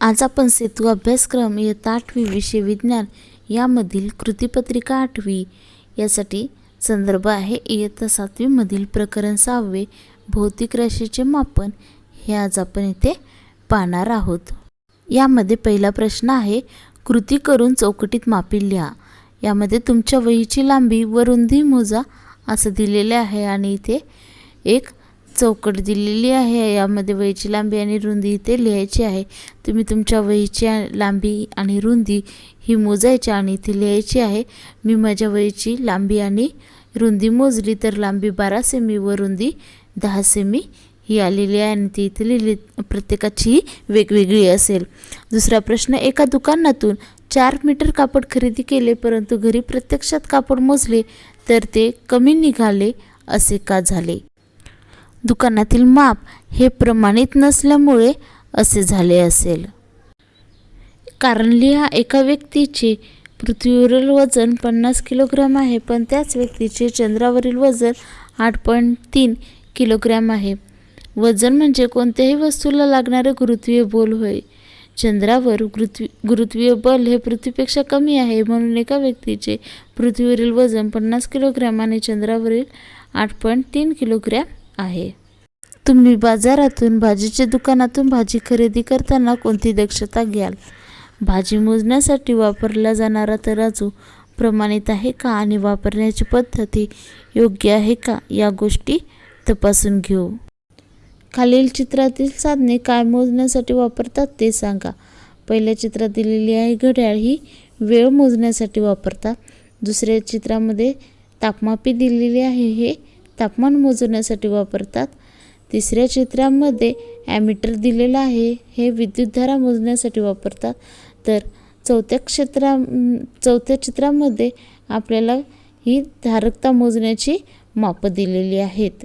आज आपण सेतू अभ्यासक्रम इयत्ता आठवी विषय विज्ञान यामधील कृतीपत्रिका आठवी यासाठी संदर्भ आहे. इयत्ता सातवीमधील प्रकरण सहावे भौतिक राशीचे मापन हे आज आपण इथे पाहणार आहोत. यामध्ये पहिला प्रश्न आहे कृती करून चौकटीत मापी लिहा. यामध्ये तुमच्या वहीची लांबी व रुंदी मोजा असं दिलेले आहे आणि इथे एक चौकट दिलेली आहे. यामध्ये वहीची लांबी आणि रुंदी इथे लिहायची आहे. तुम्ही तुमच्या वहीची लांबी आणि रुंदी ही मोजायची आणि इथे लिहायची आहे. मी माझ्या वहीची लांबी आणि रुंदी मोजली तर लांबी बारा सेमी व रुंदी दहा सेमी ही आलेली आहे आणि ती इथे लिहिली. प्रत्येकाची वेगवेगळी असेल. दुसरा प्रश्न एका दुकानातून चार मीटर कापड खरेदी केले परंतु घरी प्रत्यक्षात कापड मोजले तर ते कमी निघाले असे का झाले? दुकानातील माप हे प्रमाणित नसल्यामुळे असे झाले असेल. कारण लिहा एका व्यक्तीचे पृथ्वीवरील वजन पन्नास किलोग्रॅम आहे पण त्याच व्यक्तीचे चंद्रावरील वजन आठ पॉईंट तीन किलोग्रॅम आहे. वजन म्हणजे कोणत्याही वस्तूला लागणारे गुरुत्वीय बल होय. चंद्रावर गुरुत्वी गुरुत्वीय बल हे पृथ्वीपेक्षा कमी आहे म्हणून एका व्यक्तीचे पृथ्वीवरील वजन पन्नास किलोग्रॅम आणि चंद्रावरील आठ पॉईंट तीन किलोग्रॅम आहे. तुम्ही बाजारातून भाजीच्या दुकानातून भाजी खरेदी करताना कोणती दक्षता घ्याल? भाजी मोजण्यासाठी वापरला जाणारा तराजू प्रमाणित आहे का आणि वापरण्याची पद्धती योग्य आहे का? या गोष्टी तपासून घेऊ. खालील चित्रातील साधने काय मोजण्यासाठी वापरतात ते सांगा. पहिल्या चित्रात दिलेली आहे घड्याळ ही वेळ मोजण्यासाठी वापरतात. दुसऱ्या चित्रामध्ये तापमापी दिलेली आहे हे तापमान मोजण्यासाठी वापरतात. तिसऱ्या चित्रामध्ये ॲमीटर दिलेलं आहे. हे विद्युतधारा मोजण्यासाठी वापरतात. तर चौथ्या क्षेत्रा चौथ्या चित्रामध्ये आपल्याला ही धारकता मोजण्याची मापं दिलेली आहेत.